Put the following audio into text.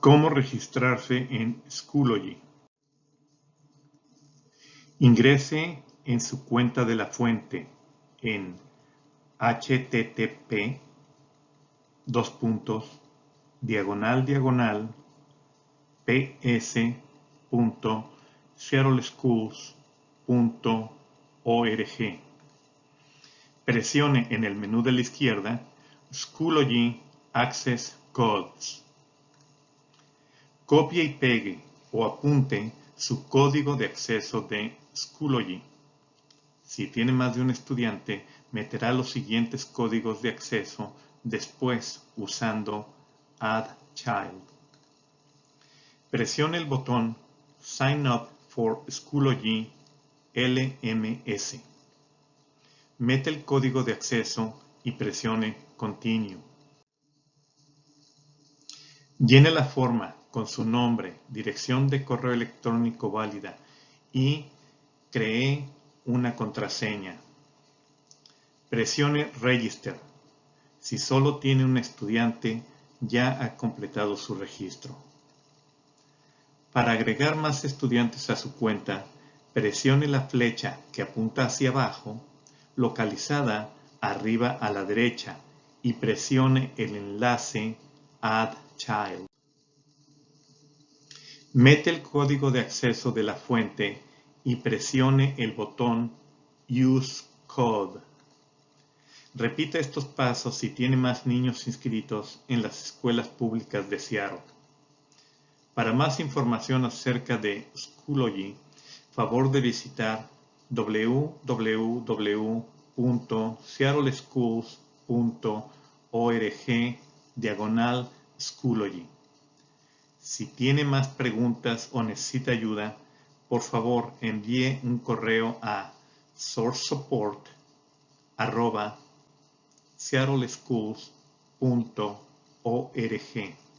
¿Cómo registrarse en Schoology? Ingrese en su cuenta de la fuente en http dos puntos diagonal diagonal Presione en el menú de la izquierda Schoology Access Codes. Copie y pegue o apunte su código de acceso de Schoology. Si tiene más de un estudiante, meterá los siguientes códigos de acceso después usando Add Child. Presione el botón Sign Up for Schoology LMS. Mete el código de acceso y presione Continue. Llene la forma con su nombre, dirección de correo electrónico válida y cree una contraseña. Presione Register. Si solo tiene un estudiante, ya ha completado su registro. Para agregar más estudiantes a su cuenta, presione la flecha que apunta hacia abajo localizada arriba a la derecha y presione el enlace Add Child. Mete el código de acceso de la fuente y presione el botón Use Code. Repita estos pasos si tiene más niños inscritos en las escuelas públicas de Seattle. Para más información acerca de Schoology, favor de visitar www.seattleschools.org diagonal Schoology. Si tiene más preguntas o necesita ayuda, por favor envíe un correo a sourcesupport@seattleschools.org.